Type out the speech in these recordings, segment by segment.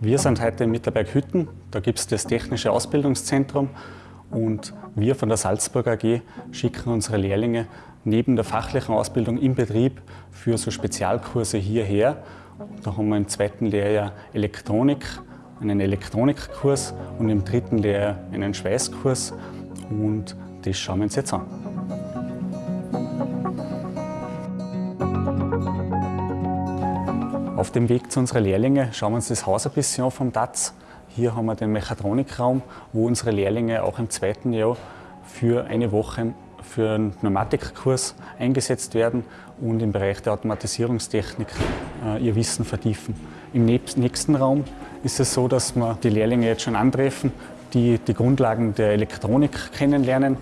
Wir sind heute in Mitterberg Hütten. Da gibt es das Technische Ausbildungszentrum und wir von der Salzburg AG schicken unsere Lehrlinge neben der fachlichen Ausbildung im Betrieb für so Spezialkurse hierher. Da haben wir im zweiten Lehrjahr Elektronik, einen Elektronikkurs und im dritten Lehrjahr einen Schweißkurs und das schauen wir uns jetzt an. Auf dem Weg zu unseren Lehrlingen schauen wir uns das Haus ein bisschen an vom DATS. Hier haben wir den Mechatronikraum, wo unsere Lehrlinge auch im zweiten Jahr für eine Woche für einen Pneumatikkurs eingesetzt werden und im Bereich der Automatisierungstechnik äh, ihr Wissen vertiefen. Im nächsten Raum ist es so, dass wir die Lehrlinge jetzt schon antreffen, die die Grundlagen der Elektronik kennenlernen.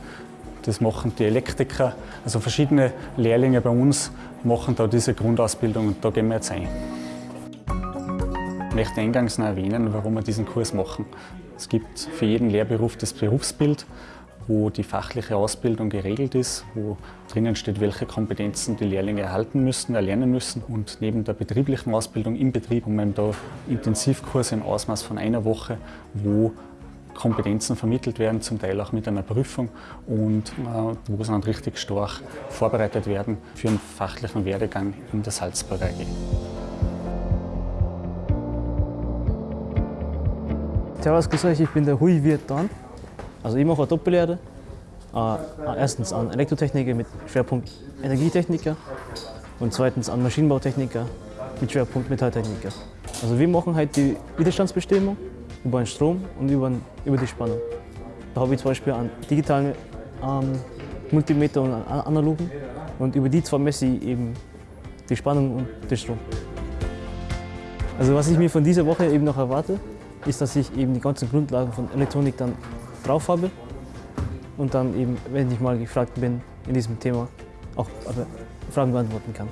Das machen die Elektriker, also verschiedene Lehrlinge bei uns machen da diese Grundausbildung und da gehen wir jetzt ein. Ich möchte eingangs noch erwähnen, warum wir diesen Kurs machen. Es gibt für jeden Lehrberuf das Berufsbild, wo die fachliche Ausbildung geregelt ist, wo drinnen steht, welche Kompetenzen die Lehrlinge erhalten müssen, erlernen müssen. Und neben der betrieblichen Ausbildung im Betrieb haben wir da Intensivkurse im Ausmaß von einer Woche, wo Kompetenzen vermittelt werden, zum Teil auch mit einer Prüfung und äh, wo sie dann richtig stark vorbereitet werden für einen fachlichen Werdegang in der Salzburger AG. Servus, grüß euch, ich bin der Hui Wirtan. Also ich mache eine Doppellehre. Äh, erstens an Elektrotechniker mit Schwerpunkt Energietechniker und zweitens an Maschinenbautechniker mit Schwerpunkt Metalltechniker. Also wir machen halt die Widerstandsbestimmung über den Strom und über, über die Spannung. Da habe ich zum Beispiel einen digitalen ähm, Multimeter und einen analogen und über die zwei messe ich eben die Spannung und den Strom. Also was ich mir von dieser Woche eben noch erwarte, ist, dass ich eben die ganzen Grundlagen von Elektronik dann drauf habe und dann eben, wenn ich mal gefragt bin in diesem Thema, auch Fragen beantworten kann.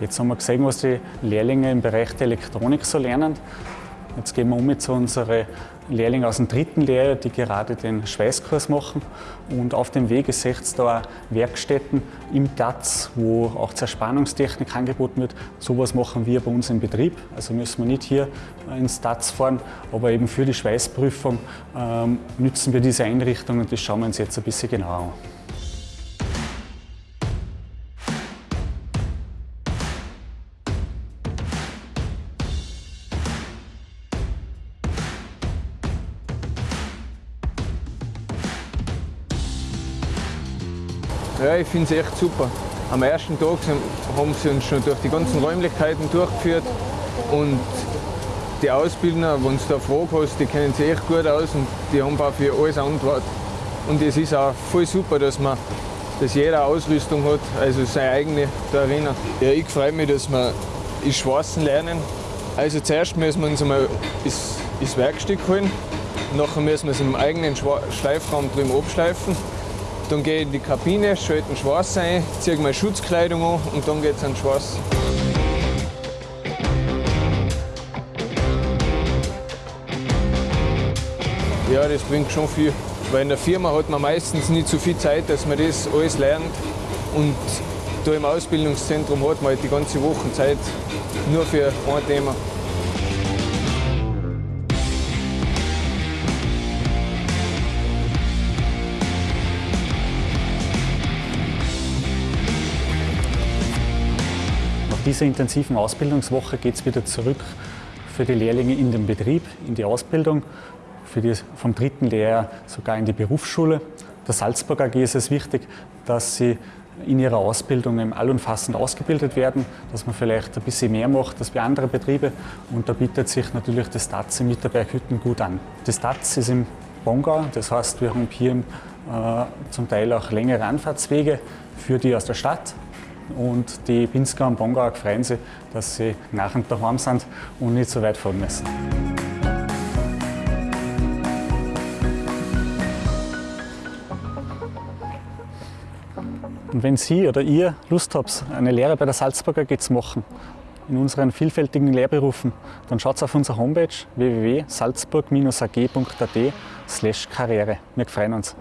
Jetzt haben wir gesehen, was die Lehrlinge im Bereich der Elektronik so lernen. Jetzt gehen wir um zu unseren Lehrlingen aus dem dritten Lehrjahr, die gerade den Schweißkurs machen. Und auf dem Weg seht ihr da Werkstätten im TAZ, wo auch Zerspannungstechnik angeboten wird. Sowas machen wir bei uns im Betrieb. Also müssen wir nicht hier ins TAZ fahren, aber eben für die Schweißprüfung ähm, nützen wir diese Einrichtung und das schauen wir uns jetzt ein bisschen genauer an. Ja, ich finde es echt super. Am ersten Tag haben sie uns schon durch die ganzen Räumlichkeiten durchgeführt und die Ausbildner, wenn du da Fragen hast, die kennen sich echt gut aus und die haben auch für alles Antwort. Und es ist auch voll super, dass man dass jeder Ausrüstung hat, also seine eigene da erinnern. Ja, ich freue mich, dass wir das Schwarzen lernen. Also zuerst müssen wir uns einmal das, das Werkstück holen, nachher müssen wir es im eigenen Schleifraum drüben abschleifen dann gehe ich in die Kabine, schalte den Schwarz ein, ziehe meine Schutzkleidung an und dann geht es an den Schwarz. Ja, das bringt schon viel. Weil in der Firma hat man meistens nicht so viel Zeit, dass man das alles lernt. Und da im Ausbildungszentrum hat man halt die ganze Woche Zeit nur für ein Thema. Dieser intensiven Ausbildungswoche geht es wieder zurück für die Lehrlinge in den Betrieb, in die Ausbildung, die, vom dritten Lehrjahr sogar in die Berufsschule. Der Salzburg AG ist es wichtig, dass sie in ihrer Ausbildung allumfassend ausgebildet werden, dass man vielleicht ein bisschen mehr macht als bei anderen Betrieben. Und da bietet sich natürlich das TAZ in Mitterberghütten gut an. Das TAZ ist im Bongau, das heißt, wir haben hier äh, zum Teil auch längere Anfahrtswege für die aus der Stadt und die Pinsker und Bongauer freuen sich, dass sie nach und daheim sind und nicht so weit fahren müssen. Und wenn Sie oder ihr Lust habt, eine Lehre bei der Salzburger zu machen, in unseren vielfältigen Lehrberufen, dann schaut auf unserer Homepage www.salzburg-ag.at/karriere. Wir freuen uns.